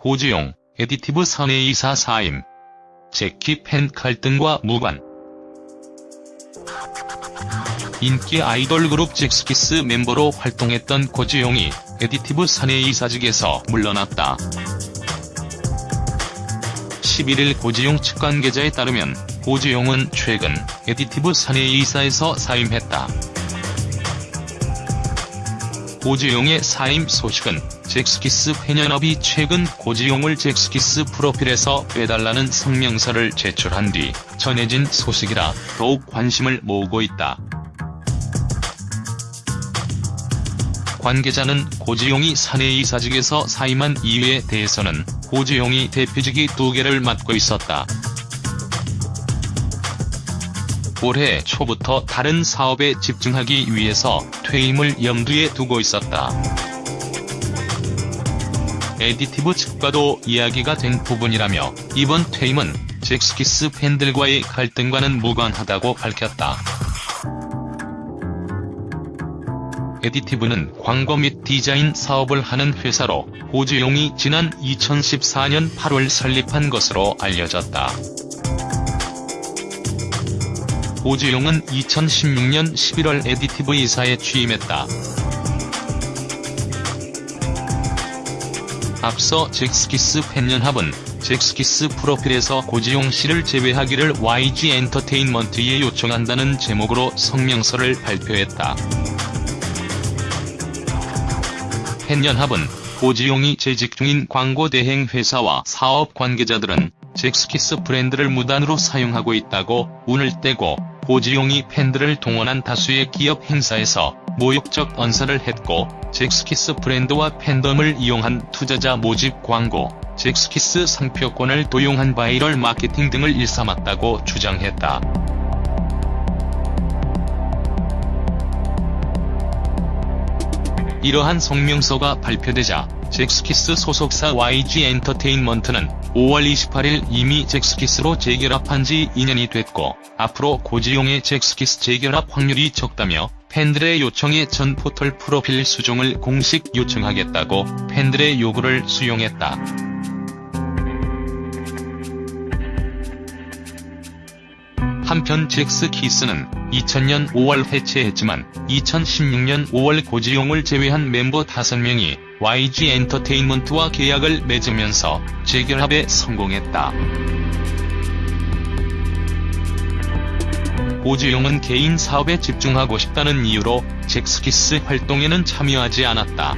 고지용, 에디티브 사내이사 사임. 젝키 팬 갈등과 무관. 인기 아이돌 그룹 젝스키스 멤버로 활동했던 고지용이 에디티브 사내 이사직에서 물러났다. 11일 고지용 측 관계자에 따르면 고지용은 최근 에디티브 사내 이사에서 사임했다. 고지용의 사임 소식은 잭스키스 팬연합이 최근 고지용을 잭스키스 프로필에서 빼달라는 성명서를 제출한 뒤 전해진 소식이라 더욱 관심을 모으고 있다. 관계자는 고지용이 사내이사직에서 사임한 이유에 대해서는 고지용이 대표직이 두 개를 맡고 있었다. 올해 초부터 다른 사업에 집중하기 위해서 퇴임을 염두에 두고 있었다. 에디티브 측과도 이야기가 된 부분이라며 이번 퇴임은 젝스키스 팬들과의 갈등과는 무관하다고 밝혔다. 에디티브는 광고 및 디자인 사업을 하는 회사로 고지용이 지난 2014년 8월 설립한 것으로 알려졌다. 고지용은 2016년 11월 에디티브 이사에 취임했다. 앞서 잭스키스 팬연합은 잭스키스 프로필에서 고지용 씨를 제외하기를 YG 엔터테인먼트에 요청한다는 제목으로 성명서를 발표했다. 팬연합은 고지용이 재직 중인 광고 대행 회사와 사업 관계자들은 잭스키스 브랜드를 무단으로 사용하고 있다고 운을 떼고 고지용이 팬들을 동원한 다수의 기업 행사에서 모욕적 언사를 했고 잭스키스 브랜드와 팬덤을 이용한 투자자 모집 광고, 젝스키스 상표권을 도용한 바이럴 마케팅 등을 일삼았다고 주장했다. 이러한 성명서가 발표되자 젝스키스 소속사 YG 엔터테인먼트는 5월 28일 이미 젝스키스로 재결합한 지 2년이 됐고 앞으로 고지용의 젝스키스 재결합 확률이 적다며 팬들의 요청에 전 포털 프로필 수정을 공식 요청하겠다고 팬들의 요구를 수용했다. 한편 잭스 키스는 2000년 5월 해체했지만 2016년 5월 고지용을 제외한 멤버 5명이 YG 엔터테인먼트와 계약을 맺으면서 재결합에 성공했다. 고지용은 개인 사업에 집중하고 싶다는 이유로 잭스키스 활동에는 참여하지 않았다.